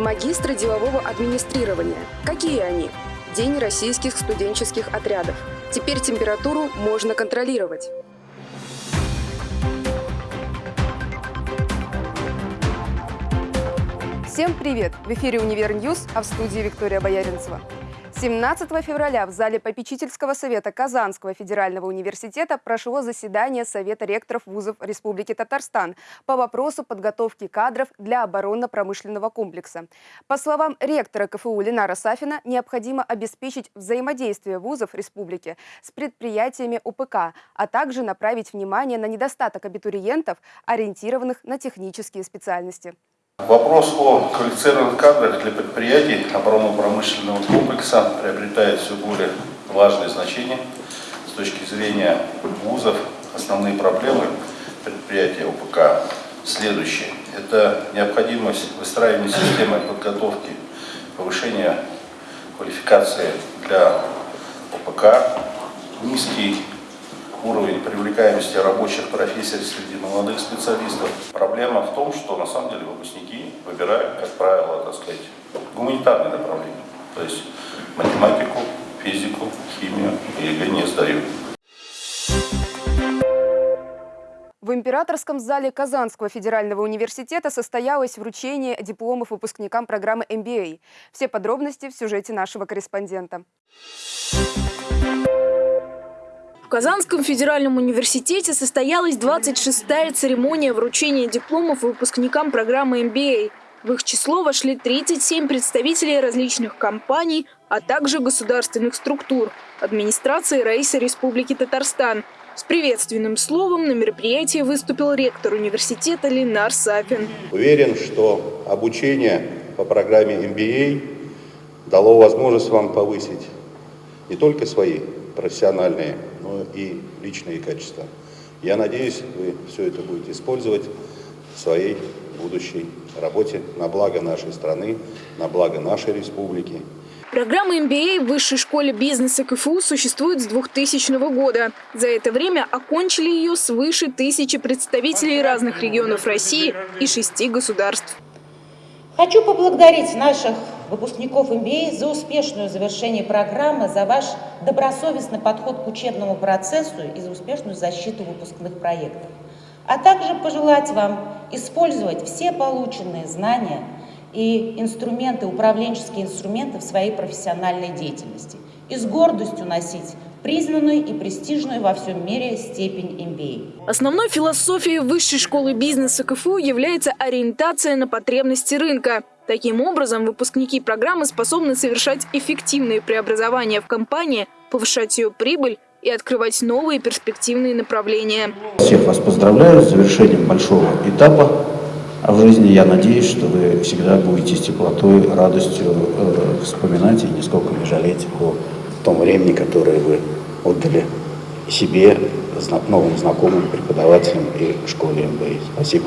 Магистры делового администрирования. Какие они? День российских студенческих отрядов. Теперь температуру можно контролировать. Всем привет! В эфире «Универ News», а в студии Виктория Бояринцева. 17 февраля в зале попечительского совета Казанского федерального университета прошло заседание Совета ректоров вузов Республики Татарстан по вопросу подготовки кадров для оборонно-промышленного комплекса. По словам ректора КФУ Ленара Сафина, необходимо обеспечить взаимодействие вузов республики с предприятиями УПК, а также направить внимание на недостаток абитуриентов, ориентированных на технические специальности. Вопрос о квалифицированных кадрах для предприятий оборонно-промышленного комплекса приобретает все более важное значение с точки зрения вузов. Основные проблемы предприятия ОПК следующие. Это необходимость выстраивания системы подготовки, повышения квалификации для ОПК, низкий уровень привлекаемости рабочих профессий среди молодых специалистов. Проблема в том, что на самом деле выпускники выбирают, как правило, так сказать, гуманитарные направления. То есть математику, физику, химию ЕГЭ не сдают. В Императорском зале Казанского федерального университета состоялось вручение дипломов выпускникам программы MBA. Все подробности в сюжете нашего корреспондента. В Казанском федеральном университете состоялась 26-я церемония вручения дипломов выпускникам программы MBA. В их число вошли 37 представителей различных компаний, а также государственных структур, администрации Раиса Республики Татарстан. С приветственным словом на мероприятии выступил ректор университета Ленар Сафин. Уверен, что обучение по программе MBA дало возможность вам повысить не только свои профессиональные но и личные качества. Я надеюсь, вы все это будете использовать в своей будущей работе на благо нашей страны, на благо нашей республики. Программа MBA в Высшей школе бизнеса КФУ существует с 2000 года. За это время окончили ее свыше тысячи представителей разных регионов России и шести государств. Хочу поблагодарить наших выпускников MBA за успешное завершение программы, за ваш добросовестный подход к учебному процессу и за успешную защиту выпускных проектов. А также пожелать вам использовать все полученные знания и инструменты, управленческие инструменты в своей профессиональной деятельности и с гордостью носить признанную и престижную во всем мире степень MBA. Основной философией Высшей школы бизнеса КФУ является ориентация на потребности рынка. Таким образом, выпускники программы способны совершать эффективные преобразования в компании, повышать ее прибыль и открывать новые перспективные направления. Всех вас поздравляю с завершением большого этапа в жизни. Я надеюсь, что вы всегда будете с теплотой, радостью э, вспоминать и нисколько не жалеть о том времени, которое вы отдали себе, новым знакомым, преподавателям и школе МБА. Спасибо.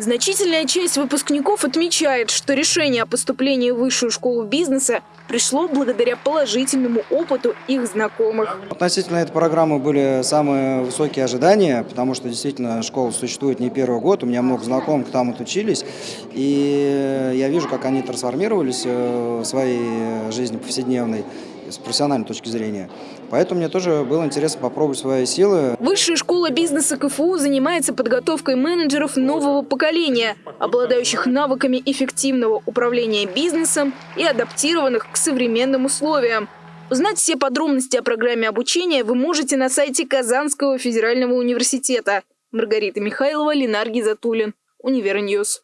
Значительная часть выпускников отмечает, что решение о поступлении в высшую школу бизнеса пришло благодаря положительному опыту их знакомых. Относительно этой программы были самые высокие ожидания, потому что действительно школа существует не первый год, у меня много знакомых там отучились, и я вижу, как они трансформировались э, в своей жизни повседневной с профессиональной точки зрения. Поэтому мне тоже было интересно попробовать свои силы. Высшая школа бизнеса КФУ занимается подготовкой менеджеров нового поколения, обладающих навыками эффективного управления бизнесом и адаптированных к современным условиям. Узнать все подробности о программе обучения вы можете на сайте Казанского федерального университета. Маргарита Михайлова, Ленар Гизатуллин, Универ News.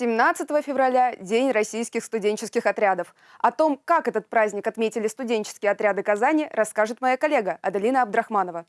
17 февраля – День российских студенческих отрядов. О том, как этот праздник отметили студенческие отряды Казани, расскажет моя коллега Аделина Абдрахманова.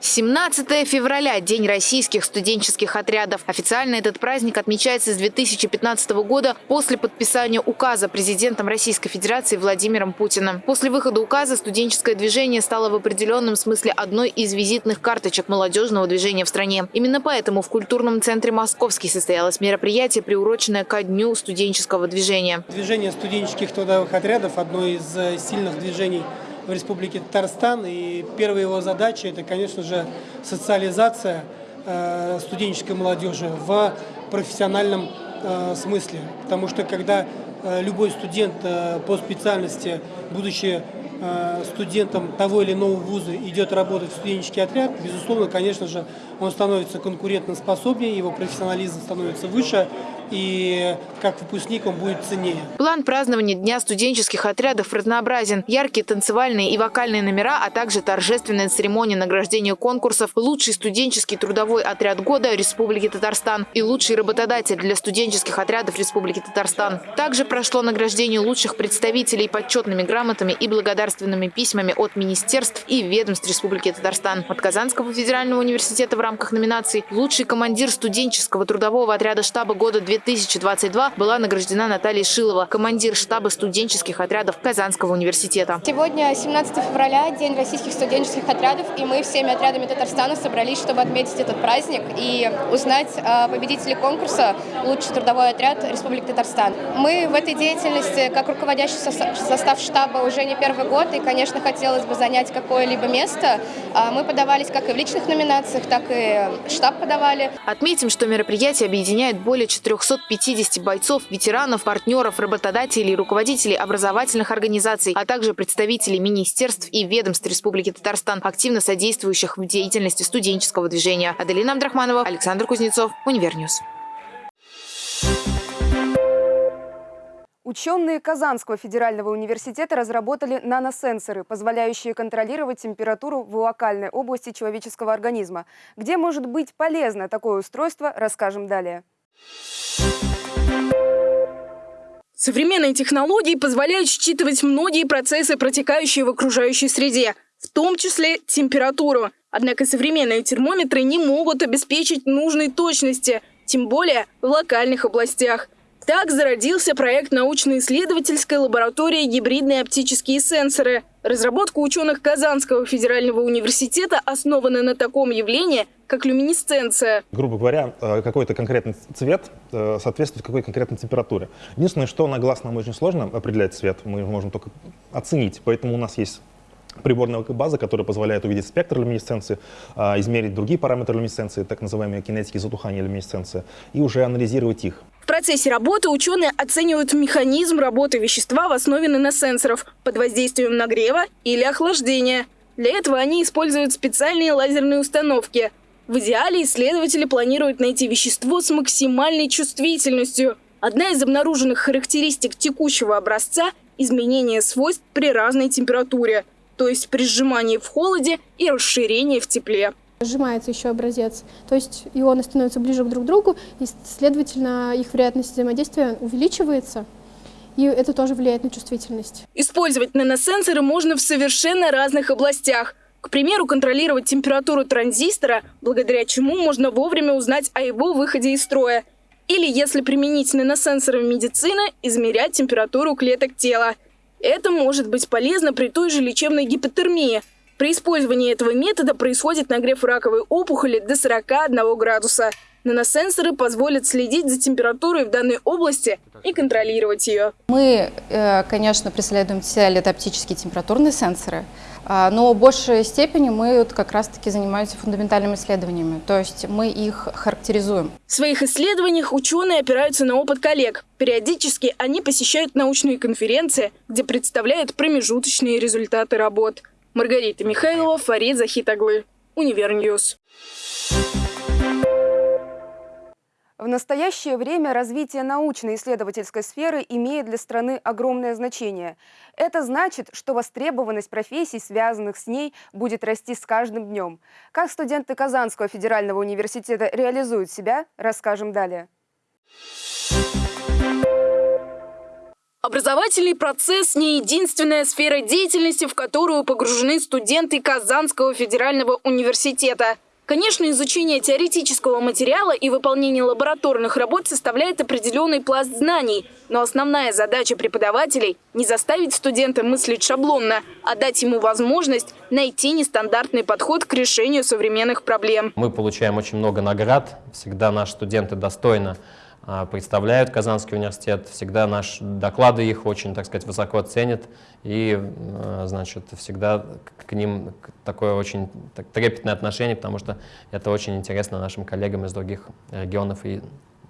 17 февраля – День российских студенческих отрядов. Официально этот праздник отмечается с 2015 года после подписания указа президентом Российской Федерации Владимиром Путиным. После выхода указа студенческое движение стало в определенном смысле одной из визитных карточек молодежного движения в стране. Именно поэтому в культурном центре «Московский» состоялось мероприятие, приуроченное ко дню студенческого движения. Движение студенческих трудовых отрядов – одно из э, сильных движений в Республике Татарстан. И первая его задача – это, конечно же, социализация э, студенческой молодежи в профессиональном э, смысле. Потому что когда э, любой студент по специальности, будучи студентом того или иного вуза, идет работать в студенческий отряд, безусловно, конечно же, он становится конкурентоспособнее, его профессионализм становится выше, и как выпускник он будет ценнее. План празднования Дня студенческих отрядов разнообразен. Яркие танцевальные и вокальные номера, а также торжественная церемония награждения конкурсов «Лучший студенческий трудовой отряд года Республики Татарстан» и «Лучший работодатель для студенческих отрядов Республики Татарстан». Также прошло награждение лучших представителей почетными грамотами и благодарственными письмами от министерств и ведомств Республики Татарстан. От Казанского федерального университета в рамках номинаций «Лучший командир студенческого трудового отряда штаба года 2022» была награждена Наталья Шилова, командир штаба студенческих отрядов Казанского университета. Сегодня 17 февраля, День российских студенческих отрядов, и мы всеми отрядами Татарстана собрались, чтобы отметить этот праздник и узнать победителей конкурса «Лучший трудовой отряд Республики Татарстан». Мы в этой деятельности, как руководящий состав штаба, уже не первый год, и, конечно, хотелось бы занять какое-либо место. А мы подавались как и в личных номинациях, так и штаб подавали. Отметим, что мероприятие объединяет более 450 бойцов, ветеранов, партнеров, работодателей, руководителей образовательных организаций, а также представителей министерств и ведомств Республики Татарстан, активно содействующих в деятельности студенческого движения. Аделина Абдрахманова, Александр Кузнецов, Универ News. Ученые Казанского федерального университета разработали наносенсоры, позволяющие контролировать температуру в локальной области человеческого организма. Где может быть полезно такое устройство, расскажем далее. Современные технологии позволяют считывать многие процессы, протекающие в окружающей среде, в том числе температуру. Однако современные термометры не могут обеспечить нужной точности, тем более в локальных областях – так зародился проект научно-исследовательской лаборатории «Гибридные оптические сенсоры». Разработка ученых Казанского федерального университета основана на таком явлении, как люминесценция. Грубо говоря, э, какой-то конкретный цвет э, соответствует какой конкретной температуре. Единственное, что на глаз нам очень сложно определять цвет, мы можем только оценить. Поэтому у нас есть приборная база, которая позволяет увидеть спектр люминесценции, а, измерить другие параметры люминесценции, так называемые кинетики затухания люминесценции, и уже анализировать их. Процессе работы ученые оценивают механизм работы вещества в основе наносенсоров под воздействием нагрева или охлаждения. Для этого они используют специальные лазерные установки. В идеале исследователи планируют найти вещество с максимальной чувствительностью. Одна из обнаруженных характеристик текущего образца – изменение свойств при разной температуре – то есть при сжимании в холоде и расширении в тепле. Сжимается еще образец, то есть ионы становятся ближе друг к другу, и, следовательно, их вероятность взаимодействия увеличивается, и это тоже влияет на чувствительность. Использовать наносенсоры можно в совершенно разных областях. К примеру, контролировать температуру транзистора, благодаря чему можно вовремя узнать о его выходе из строя. Или, если применить наносенсоры в медицине, измерять температуру клеток тела – это может быть полезно при той же лечебной гипотермии. При использовании этого метода происходит нагрев раковой опухоли до 41 градуса. Наносенсоры позволят следить за температурой в данной области и контролировать ее. Мы, э, конечно, преследуем цель – это оптические температурные сенсоры, а, но в большей степени мы как раз-таки занимаемся фундаментальными исследованиями, то есть мы их характеризуем. В своих исследованиях ученые опираются на опыт коллег. Периодически они посещают научные конференции, где представляют промежуточные результаты работ. Маргарита Михайлова, Фарид Захитаглы, Универ News. В настоящее время развитие научно-исследовательской сферы имеет для страны огромное значение. Это значит, что востребованность профессий, связанных с ней, будет расти с каждым днем. Как студенты Казанского федерального университета реализуют себя, расскажем далее. Образовательный процесс – не единственная сфера деятельности, в которую погружены студенты Казанского федерального университета – Конечно, изучение теоретического материала и выполнение лабораторных работ составляет определенный пласт знаний, но основная задача преподавателей – не заставить студента мыслить шаблонно, а дать ему возможность найти нестандартный подход к решению современных проблем. Мы получаем очень много наград, всегда наши студенты достойно представляют Казанский университет. Всегда наши доклады их очень, так сказать, высоко ценят. И, э, значит, всегда к ним такое очень трепетное отношение, потому что это очень интересно нашим коллегам из других регионов и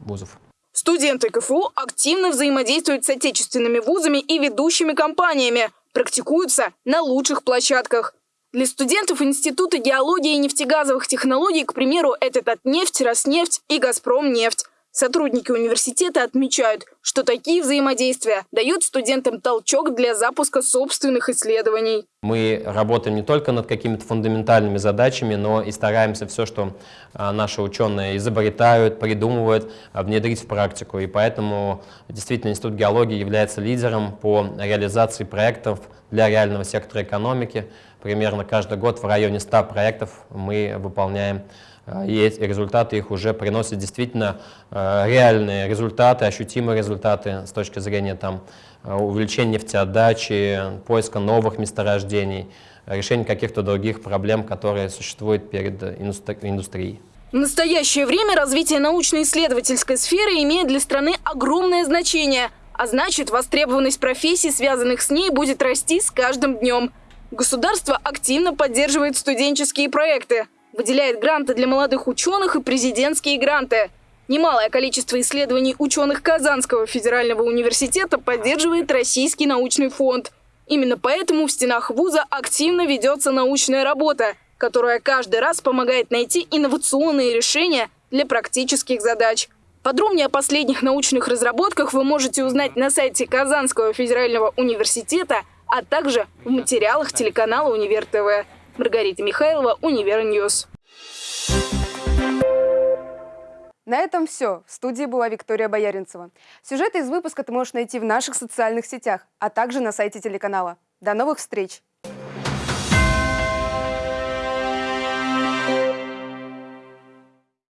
вузов. Студенты КФУ активно взаимодействуют с отечественными вузами и ведущими компаниями, практикуются на лучших площадках. Для студентов Института геологии и нефтегазовых технологий, к примеру, это Татнефть, Роснефть и Газпромнефть. Сотрудники университета отмечают, что такие взаимодействия дают студентам толчок для запуска собственных исследований. Мы работаем не только над какими-то фундаментальными задачами, но и стараемся все, что а, наши ученые изобретают, придумывают, а, внедрить в практику. И поэтому действительно Институт геологии является лидером по реализации проектов для реального сектора экономики. Примерно каждый год в районе 100 проектов мы выполняем а, эти результаты их уже приносят действительно а, реальные результаты, ощутимые результаты с точки зрения там, а, увеличения нефтеотдачи, поиска новых месторождений, решения каких-то других проблем, которые существуют перед индустрией. В настоящее время развитие научно-исследовательской сферы имеет для страны огромное значение, а значит, востребованность профессий, связанных с ней, будет расти с каждым днем. Государство активно поддерживает студенческие проекты – выделяет гранты для молодых ученых и президентские гранты. Немалое количество исследований ученых Казанского федерального университета поддерживает Российский научный фонд. Именно поэтому в стенах вуза активно ведется научная работа, которая каждый раз помогает найти инновационные решения для практических задач. Подробнее о последних научных разработках вы можете узнать на сайте Казанского федерального университета, а также в материалах телеканала «Универ ТВ». Маргарита Михайлова, Универ News. На этом все. В студии была Виктория Бояринцева. Сюжеты из выпуска ты можешь найти в наших социальных сетях, а также на сайте телеканала. До новых встреч!